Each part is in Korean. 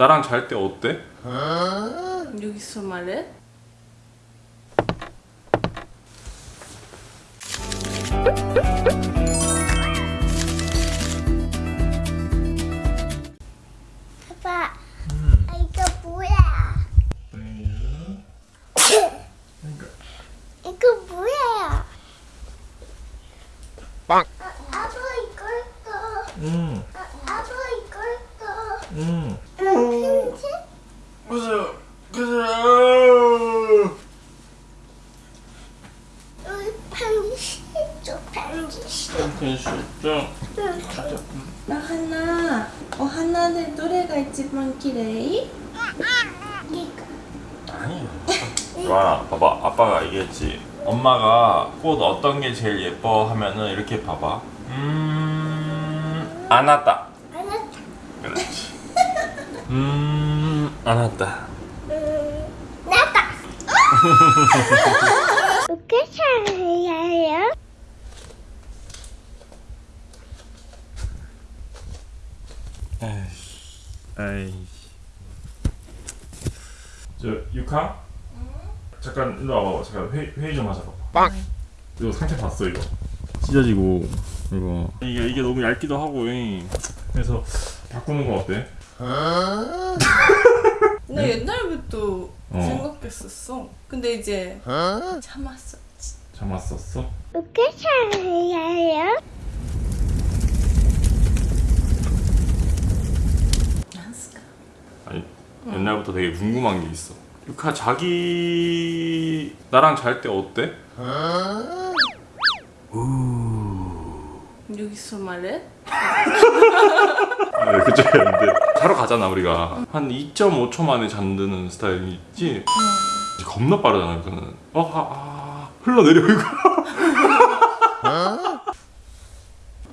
나랑 잘 때 어때? 여기서 말해? 아빠, 아, 이거 뭐야? 이거 뭐야? 빵. 아, 아빠 이거 했어. 응, 아, 아빠 이거 했어. 응. 나 편지? 그죠, 그죠. 우리 편지 줘, 편지. 괜찮죠? 나 하나. 어 하나는 노래가 있지만 기레이? 이거. 아니. 좋아, 봐봐. 아빠가 얘기했지. 엄마가 꽃 어떤 게 제일 예뻐 하면은 이렇게 봐봐. 음, 안 왔다. 그렇지. 음, 안 왔다. 음, 나다. 어떻게 잘해요? 에이씨. 에이씨. 저 유카? 잠깐 일로 와봐. 잠깐 회의, 회의 좀 하자. 빵. 이거 상태 봤어 이거. 찢어지고 이거 이게 이게 너무 얇기도 하고 이. 그래서 바꾸는 거 어때? 나 옛날부터 어. 생각했었어. 근데 이제 참았어. 참았었어? 어떻게? 안스까? 아니 옛날부터 되게 궁금한 게 있어. 유카 자기 나랑 잘 때 어때? 여기서 말해? 아, 그쪽이 아닌데. 자러 가잖아 우리가. 한 2.5초 만에 잠드는 스타일이지? 겁나 빠르잖아 그거는. 어, 아, 아, 흘러내려 이거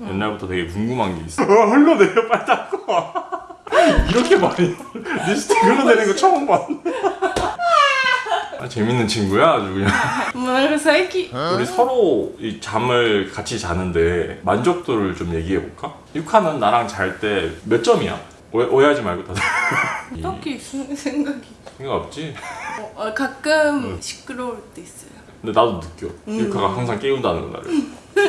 옛날부터 되게 궁금한 게 있어. 어, 흘러내려 빨리 닦고 이렇게 많이 립스틱 흘러내리는 거 처음 봤네. 아, 아, 재밌는 친구야 아주 그냥 새끼 어? 우리 서로 이 잠을 같이 자는데 만족도를 좀 얘기해볼까? 유카는 나랑 잘 때 몇 점이야? 오해, 하지 말고 다들 딱히 생각이 생각 없지? 어, 어, 가끔 응. 시끄러울 때 있어요 근데 나도 느껴 음. 유카가 항상 깨운다는 거 나를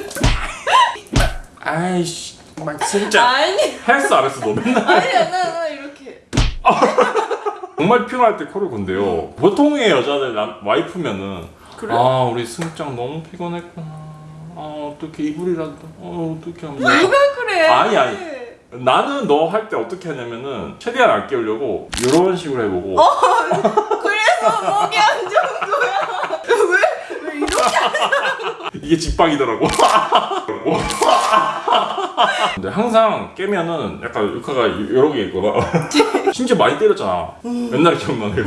아이씨 막 진짜 아니. 했어 안 했어 너 맨날 아니야 나, 나 이렇게 정말 필요할 때 코를 건데요 보통의 여자들 남, 와이프면은 그래? 아 우리 승장 너무 피곤했구나 아 어떻게 이불이라도 어 어떻게 하면 누가 그래? 아니, 아니. 나는 너 할 때 어떻게 하냐면은 최대한 안 깨우려고 이런 식으로 해보고 그래서 목이 안 좋은 거야. 왜? 왜 이렇게? 이게 직방이더라고 근데 항상 깨면은 약간 유카가 이러고 있고 심지어 많이 때렸잖아 옛날에 기억나네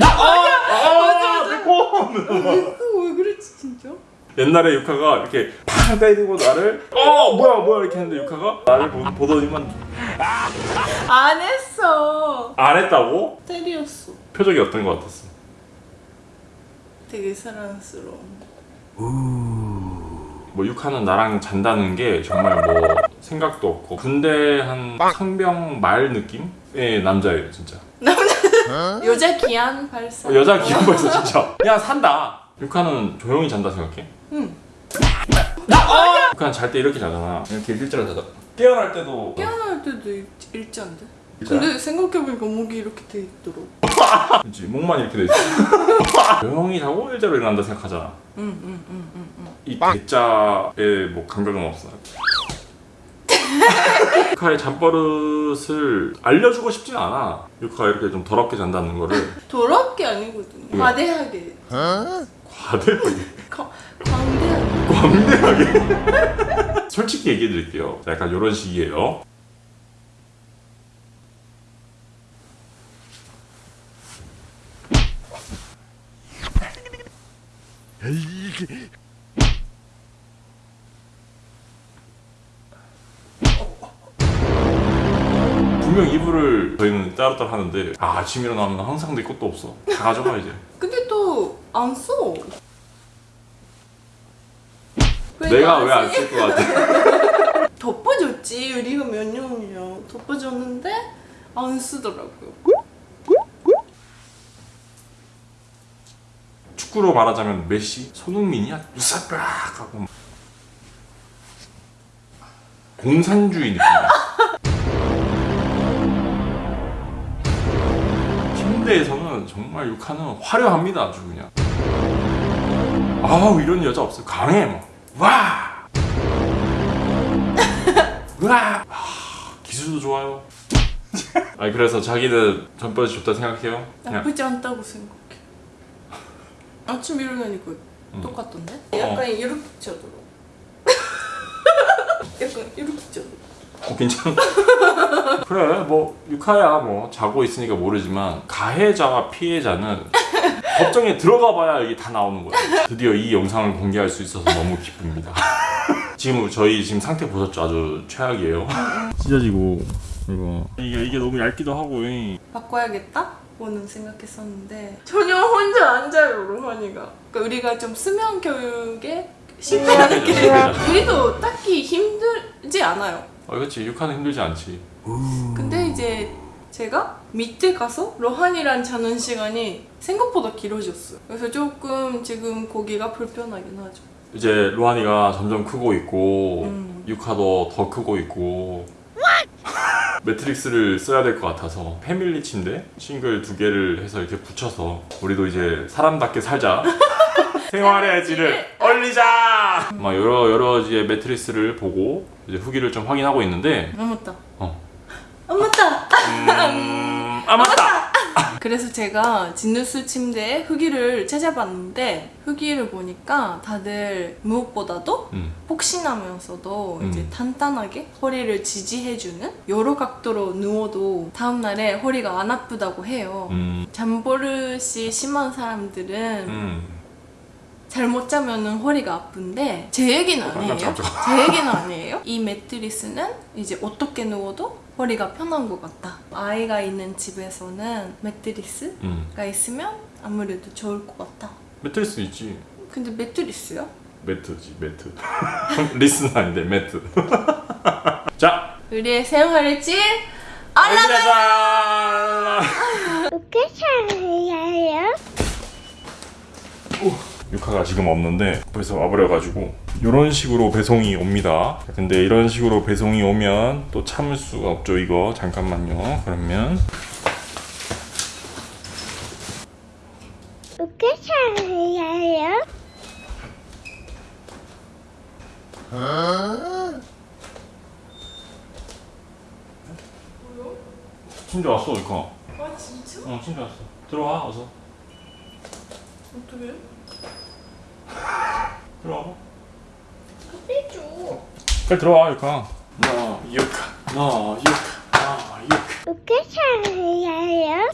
아, 내 코! 그거 왜 그랬지 진짜? 옛날에 유카가 이렇게 팍 때리고 나를 어 뭐야 뭐야 이렇게 했는데 유카가 나를 보, 보더니만 안 했어. 안 했다고? 때렸어. 표정이 어떤 것 같았어? 되게 사랑스러워. 뭐 육하는 나랑 잔다는 게 정말 뭐 생각도 없고 군대 한 상병 말 느낌 의 남자예요 진짜 여자 기한 발사. 어, 여자 기분 벌써 진짜 야 산다 육하는 조용히 잔다 생각해? 응. 육하는 잘 때 이렇게 자잖아 이렇게 일자로 자다 깨어날 때도 깨어날 때도 일- 일자인데. 일자야? 근데 생각해보니까 목이 이렇게 돼 있더라고. 그치 목만 이렇게 돼 있어 조용히 자고 일자로 일어난다 생각하잖아 응, 응, 응, 응, 응. 이 대자에 뭐 감각은 없어 육하의 잠버릇을 알려주고 싶진 않아 육하가 이렇게 좀 더럽게 잔다는 거를 더럽게 아니거든요. 왜? 과대하게. 과대하게 거- 광대하게. 광대하게 솔직히 얘기해 드릴게요 약간 이런 식이에요 분명 이불을 저희는 따로따로 하는데 아, 아침 일어나면 항상 내 것도 없어 다 가져가 이제 근데 또 안 써. 내가 왜 안 쓸 것 같아 덮어줬지 우리가 몇 년이야 덮어줬는데 안 쓰더라고요. 축구로 말하자면 메시, 손흥민이야 유사빡 하고 막. 공산주의 느낌 이야. 침대에서는 정말 육하는 화려합니다 아주 그냥. 아우 이런 여자 없어 강해 막. 와. 와. 아, 기술도 좋아요. 아니 그래서 자기는 전버릇이 좋다 생각해요? 그냥 나쁘지 않다고 생각해. 아침 일어나니까 음. 똑같던데? 어. 약간 이렇게 자더라. 약간 이렇게 자더라. 어, 괜찮아. 그래, 뭐 육하야 뭐 자고 있으니까 모르지만 가해자와 피해자는 법정에 들어가 봐야 이게 다 나오는 거야. 드디어 이 영상을 공개할 수 있어서 너무 기쁩니다. 지금 저희 지금 상태 보셨죠? 아주 최악이에요. 찢어지고 이거 이게 이게 너무 얇기도 하고. 바꿔야겠다? 고는 생각했었는데 전혀 혼자 앉아요 로하니가 그러니까 우리가 좀 수면 교육에 신경하는 게 신경하죠. 우리도 딱히 힘들지 않아요 어, 그렇지. 육하는 힘들지 않지. 근데 이제 제가 밑에 가서 로한이랑 자는 시간이 생각보다 길어졌어요. 그래서 조금 지금 거기가 불편하긴 하죠. 이제 로한이가 점점 크고 있고 음. 유카도 더 크고 있고. 매트릭스를 써야 될 것 같아서 패밀리 침대? 싱글 두 개를 해서 이렇게 붙여서 우리도 이제 사람답게 살자 생활의 질을 올리자 막 여러 여러 이제 매트리스를 보고 이제 후기를 좀 확인하고 있는데 아 맞다 어. 아 맞다 음... 아 맞다 그래서 제가 진누스 침대에 후기를 찾아봤는데 후기를 보니까 다들 무엇보다도 음. 폭신하면서도 이제 음. 탄탄하게 허리를 지지해주는 여러 각도로 누워도 다음날에 허리가 안 아프다고 해요. 음. 잠버릇이 심한 사람들은 음. 잘못 자면은 허리가 아픈데 제 얘기는 아니에요. 깜짝이야. 제 얘기는 아니에요. 이 매트리스는 이제 어떻게 누워도 허리가 편한 것 같다. 아이가 있는 집에서는 매트리스가 음. 있으면 아무래도 좋을 것 같다. 매트리스 있지 근데 매트리스요? 매트지 매트 리스는 아닌데 매트 자 우리의 생활의 질! 알람 어떻게 살아요? 유카가 지금 없는데 벌써 와버려가지고 이런 식으로 배송이 옵니다 근데 이런 식으로 배송이 오면 또 참을 수가 없죠 이거 잠깐만요 그러면 어떻게 살아요? 침대 왔어 유카 아 진짜? 어 침대 왔어 들어와 어서 어떻게? 들어와봐 안되죠 빨리 들어와 유카 나 유카 나 유카 나 유카 어떻게 잘해요?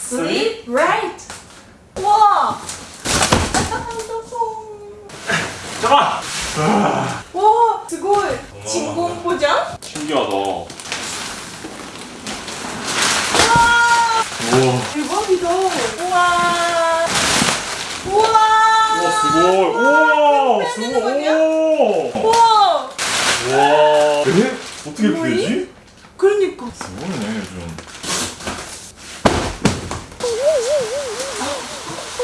Sleep right. 와. 잠깐. 와, 스골 진공 포장? 신기하다. 우와 대박이다. 우와. 우와. 우와 스고이 우와 스고이 오 우와. 와 에? 어떻게 이렇게 뭐이? 되지? 그러니까. 모르네 요즘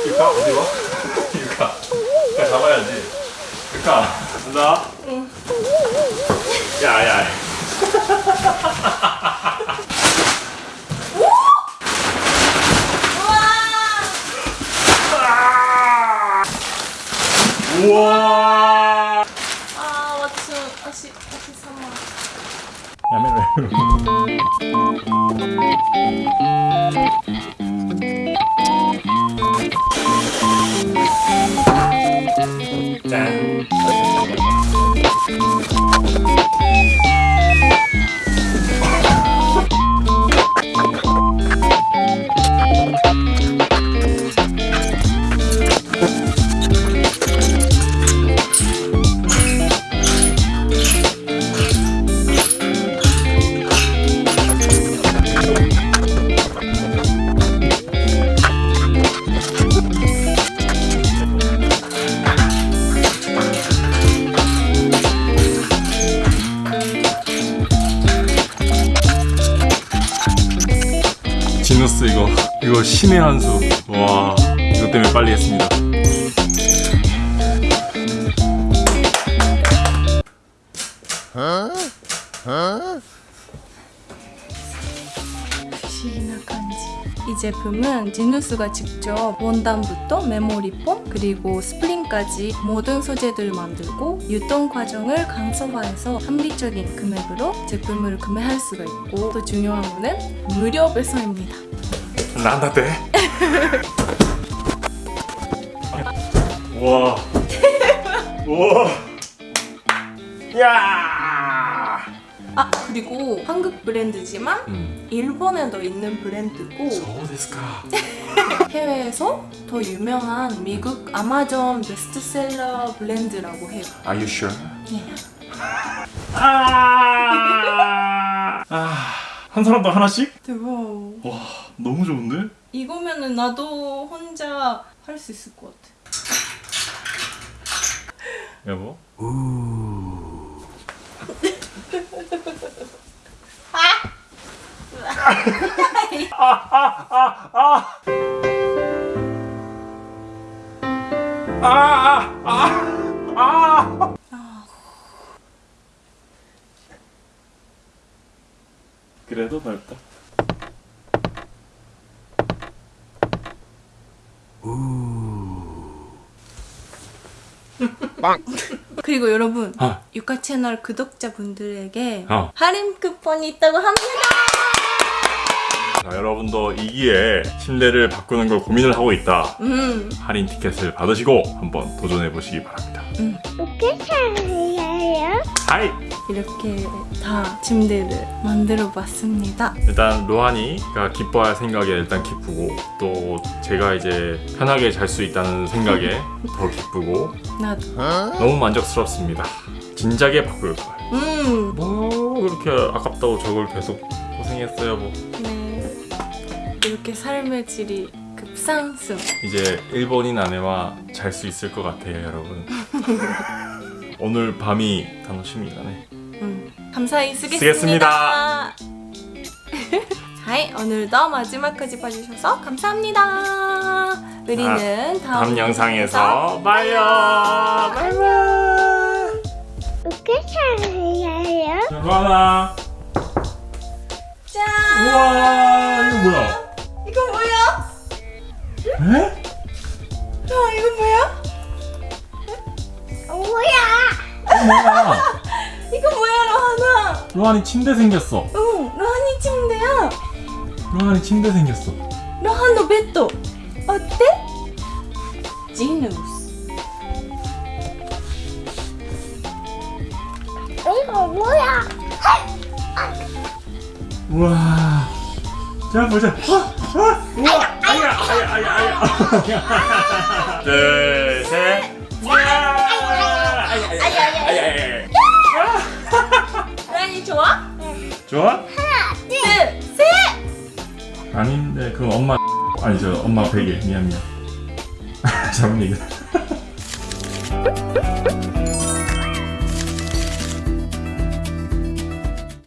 유카 어디 와? 유카 유카 잡아야지 유카 간다 응. 야야 신의 한 수 와 이것 때문에 빨리 했습니다 이 제품은 지누스가 직접 원단부터 메모리폼 그리고 스프링까지 모든 소재들을 만들고 유통 과정을 간소화해서 합리적인 금액으로 제품을 구매할 수가 있고 또 중요한 거는 무료 배송입니다. 난다 돼 와. 와. 야. 아 그리고 한국 브랜드지만 음. 일본에도 있는 브랜드고. 해외에서 더 유명한 미국 아마존 베스트셀러 브랜드라고 해요. Are you sure? 예. 아. 아. 한 사람도 하나씩? 대박. 와, 너무 좋은데? 이거면은 나도 혼자 할 수 있을 것 같아. 여보. 그래도 넓다. 그리고 여러분 아. 유카 채널 구독자분들에게 어. 할인 쿠폰이 있다고 합니다. 자, 여러분도 이 기회에 침대를 바꾸는 걸 고민을 하고 있다. 음, 할인 티켓을 받으시고 한번 도전해 보시기 바랍니다. 구독해줘요. 하이! 이렇게 다 침대를 만들어 봤습니다. 일단 로하니가 기뻐할 생각에 일단 기쁘고 또 제가 이제 편하게 잘 수 있다는 생각에 더 기쁘고 나도. 너무 만족스럽습니다. 진작에 바꿀 걸. 음, 뭐 그렇게 아깝다고 저걸 계속 고생했어요 뭐. 네. 이렇게 삶의 질이 급상승. 이제 일본인 아내와 잘 수 있을 것 같아요 여러분. 오늘 밤이 단호심이가네. 음, 감사히 쓰겠습니다. 쓰겠습니다. 하이, 오늘도 마지막까지 봐주셔서 감사합니다. 우리는 다음, 다음 영상에서 봐요. 바이바이. 짠! 우와 이거 뭐야? 이거 뭐야? 에? 아, 이거 뭐야? 뭐야? 이거 뭐야, 로하나? 로하니 침대 생겼어. 응, 로하니 침대야. 로하니 침대 생겼어. 로하노 베ッド 어때? 지누스. 이거 뭐야? 우와. 자 보자. 우와. 아야 아야 아야 아야. 둘 셋. 좋아? 좋아? 둘, 셋! 아닌데 그건 엄마 아니죠 엄마 베개 미안 미안 잘못 얘기했다